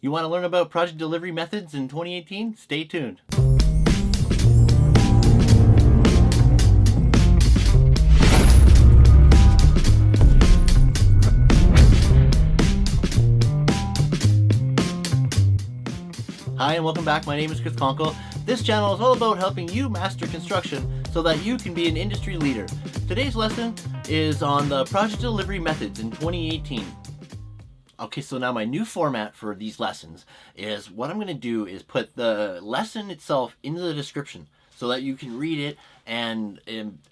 You want to learn about project delivery methods in 2018? Stay tuned. Hi and welcome back. My name is Chris Conkle. This channel is all about helping you master construction so that you can be an industry leader. Today's lesson is on the project delivery methods in 2018. Okay, so now my new format for these lessons is what I'm going to do is put the lesson itself into the description so that you can read it and,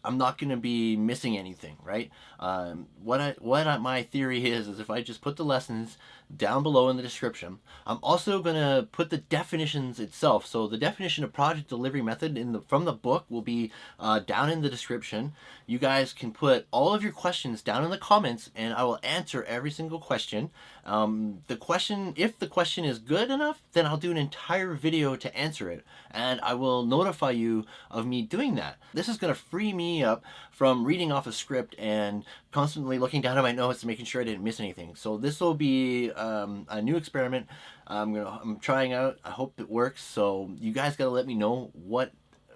I'm not going to be missing anything, right? Um, what I, what I, my theory is, is if I just put the lessons down below in the description, I'm also going to put the definitions itself. So the definition of project delivery method in the from the book will be uh, down in the description. You guys can put all of your questions down in the comments and I will answer every single question. Um, the question, if the question is good enough, then I'll do an entire video to answer it and I will notify you of me doing that. This is going to free me up from reading off a script and constantly looking down at my notes and making sure I didn't miss anything. So this will be um, a new experiment I'm gonna I'm trying out. I hope it works. So you guys gotta let me know what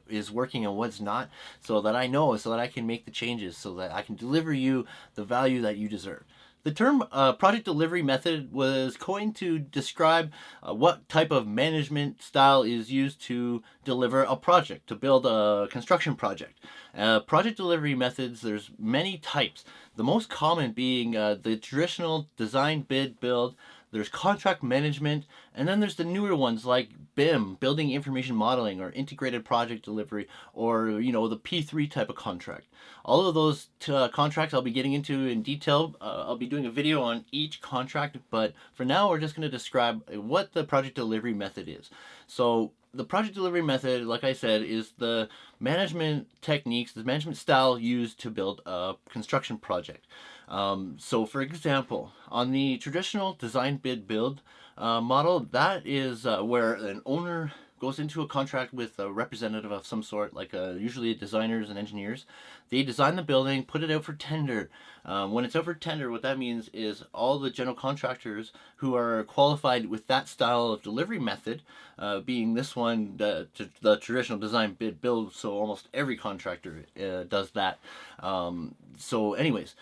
is working and what's not so that I know so that I can make the changes so that I can deliver you the value that you deserve. The term uh, project delivery method was coined to describe uh, what type of management style is used to deliver a project, to build a construction project. Uh, project delivery methods, there's many types. The most common being uh, the traditional design, bid, build, there's contract management, and then there's the newer ones like BIM, Building Information Modeling, or Integrated Project Delivery, or, you know, the P3 type of contract. All of those uh, contracts I'll be getting into in detail. Uh, I'll be doing a video on each contract, but for now we're just going to describe what the project delivery method is. So the project delivery method, like I said, is the management techniques, the management style used to build a construction project. Um, so for example, on the traditional design bid build uh, model, that is uh, where an owner goes into a contract with a representative of some sort, like uh, usually designers and engineers. They design the building, put it out for tender. Um, when it's out for tender, what that means is all the general contractors who are qualified with that style of delivery method, uh, being this one, the, the, traditional design bid build, so almost every contractor uh, does that. Um, so anyways,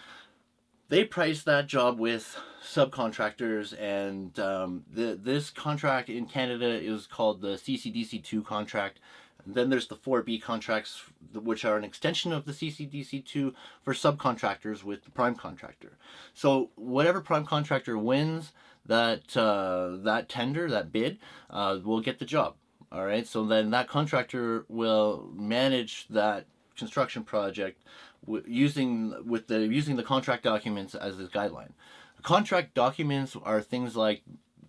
they price that job with subcontractors and um, the, this contract in Canada is called the CCDC2 contract. And then there's the 4B contracts, which are an extension of the CCDC2 for subcontractors with the prime contractor. So whatever prime contractor wins that, uh, that tender, that bid, uh, will get the job. All right, so then that contractor will manage that construction project using with the using the contract documents as a guideline. Contract documents are things like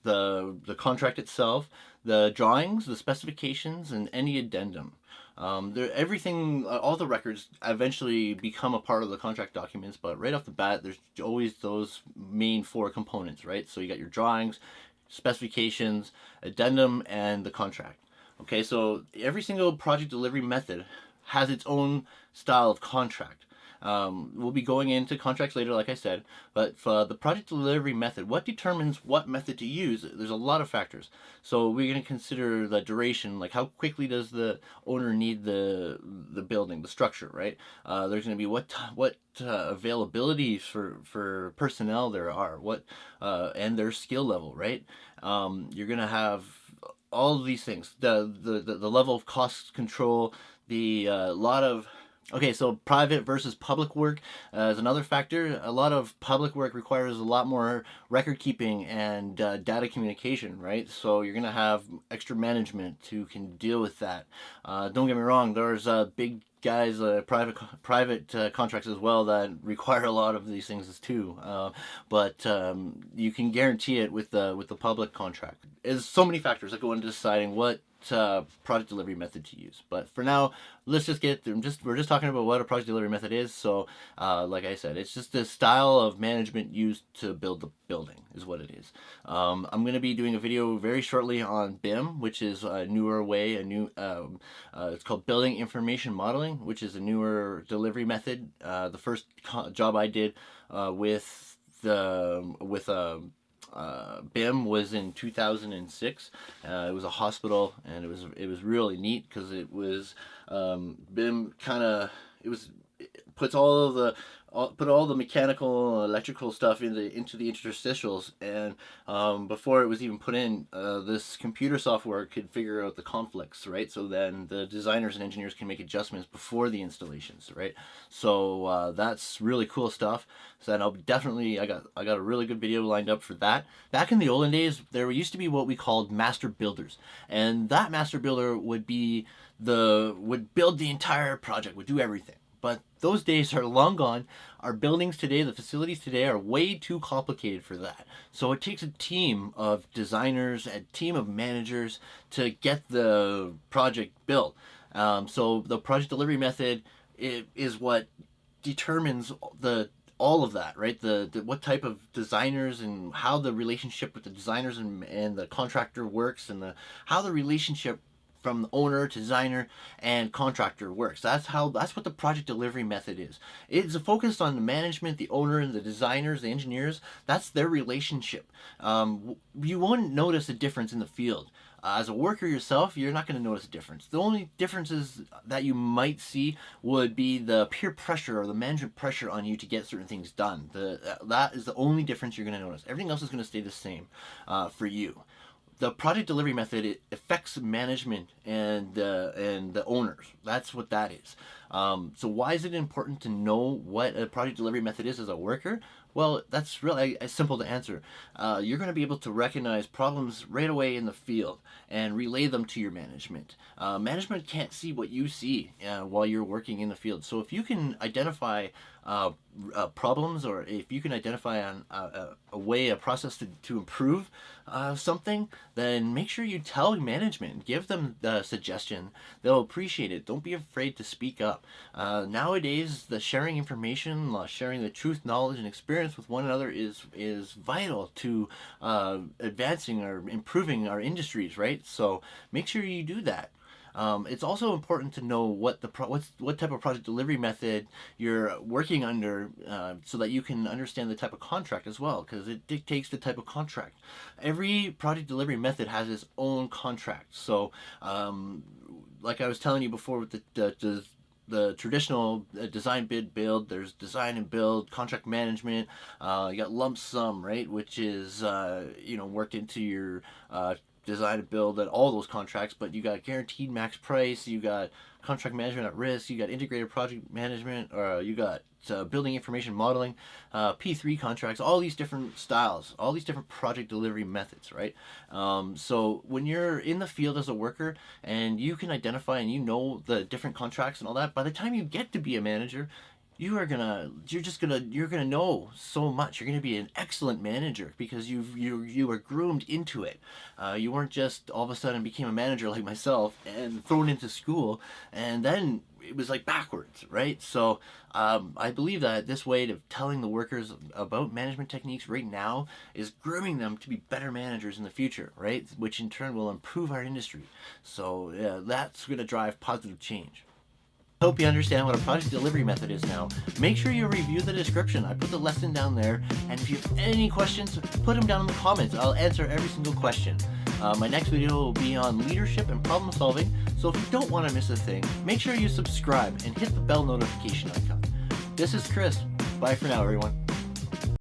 the the contract itself, the drawings, the specifications, and any addendum. Um, everything, uh, all the records eventually become a part of the contract documents, but right off the bat, there's always those main four components, right? So you got your drawings, specifications, addendum, and the contract. Okay, so every single project delivery method has its own style of contract. Um, we'll be going into contracts later, like I said, but for the project delivery method, what determines what method to use? There's a lot of factors. So we're going to consider the duration, like how quickly does the owner need the the building, the structure, right? Uh, there's going to be what what uh, availabilities for for personnel there are, what uh, and their skill level, right? Um, you're going to have all of these things, the, the, the level of cost control, the uh, lot of Okay, so private versus public work uh, is another factor. A lot of public work requires a lot more record keeping and uh, data communication, right? So you're going to have extra management who can deal with that. Uh, don't get me wrong, there's uh, big guys, uh, private private uh, contracts as well that require a lot of these things too. But um, you can guarantee it with the with the public contract. There's so many factors that go into deciding what uh, project delivery method to use. But for now, let's just get through. Just we're just talking about what a project delivery method is. So, uh, like I said, it's just the style of management used to build the building is what it is. Um, I'm going to be doing a video very shortly on BIM, which is a newer way, a new. Um, uh, it's called Building Information Modeling, which is a newer delivery method. Uh, the first job I did uh, with the with a uh, BIM was in 2006. Uh, it was a hospital, and it was it was really neat because it was um, BIM kind of it was puts all of the all, put all the mechanical electrical stuff in the, into the interstitials. And um, before it was even put in uh, this computer software could figure out the conflicts right? So then the designers and engineers can make adjustments before the installations right? So uh, that's really cool stuff. So then I'll definitely I got I got a really good video lined up for that. Back in the olden days there used to be what we called master builders. And that master builder would be the would build the entire project would do everything but those days are long gone. Our buildings today, the facilities today are way too complicated for that. So it takes a team of designers, a team of managers to get the project built. Um, so the project delivery method is what determines the all of that, right? The, the, what type of designers and how the relationship with the designers and, and the contractor works and the how the relationship from the owner to designer and contractor works. That's how that's what the project delivery method is. It's focused on the management, the owner, and the designers, the engineers. That's their relationship. Um, you won't notice a difference in the field. As a worker yourself, you're not going to notice a difference. The only differences that you might see would be the peer pressure or the management pressure on you to get certain things done. The, that is the only difference you're going to notice. Everything else is going to stay the same uh, for you the project delivery method it affects management and uh, and the owners. That's what that is. Um, so why is it important to know what a project delivery method is as a worker? Well, that's really simple to answer. Uh, you're going to be able to recognize problems right away in the field and relay them to your management. Uh, management can't see what you see uh, while you're working in the field. So if you can identify uh, uh, problems or if you can identify a, way, a process to, to improve uh, something, then make sure you tell management, give them the suggestion. They'll appreciate it. Don't be afraid to speak up. nowadays, the sharing information, sharing the truth, knowledge, and experience experience with one another is is vital to uh, advancing or improving our industries, right? So make sure you do that. Um, it's also important to know what the what's, what type of project delivery method you're working under uh, so that you can understand the type of contract as well because it dictates the type of contract. Every project delivery method has its own contract. So um, like I was telling you before with the, the, the the traditional uh, design bid build there's design and build contract management uh, you got lump sum right which is uh, you know worked into your uh, design and build and all those contracts but you got guaranteed max price you got contract management at risk you got integrated project management or you got uh, building information modeling, uh, P3 contracts, all these different styles, all these different project delivery methods, right? Um, so when you're in the field as a worker and you can identify and you know the different contracts and all that, by the time you get to be a manager, you are gonna you're just gonna you're gonna know so much. You're gonna be an excellent manager because you've you you were groomed into it. Uh, you weren't just all of a sudden became a manager like myself and thrown into school and then it was like backwards right? So um, I believe that this way of telling the workers about management techniques right now is grooming them to be better managers in the future right? Which in turn will improve our industry. So yeah, that's to drive positive change Hope you understand what a project delivery method is now. Make sure you review the description. I put the lesson down there. And if you have any questions, put them down in the comments. I'll answer every single question. Uh, my next video will be on leadership and problem solving. So if you don't want to miss a thing, make sure you subscribe and hit the bell notification icon. This is Chris. Bye for now, everyone.